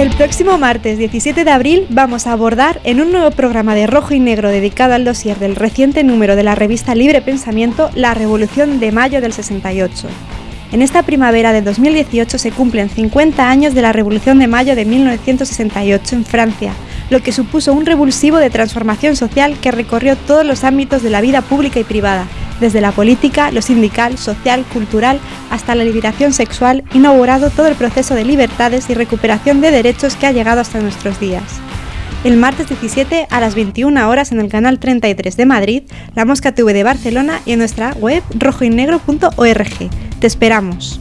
El próximo martes 17 de abril vamos a abordar en un nuevo programa de Rojo y Negro dedicado al dossier del reciente número de la revista Libre Pensamiento, la Revolución de Mayo del 68. En esta primavera de 2018 se cumplen 50 años de la Revolución de Mayo de 1968 en Francia, lo que supuso un revulsivo de transformación social que recorrió todos los ámbitos de la vida pública y privada, desde la política, lo sindical, social, cultural, hasta la liberación sexual, inaugurado todo el proceso de libertades y recuperación de derechos que ha llegado hasta nuestros días. El martes 17 a las 21 horas en el canal 33 de Madrid, la Mosca TV de Barcelona y en nuestra web rojoynegro.org. Te esperamos.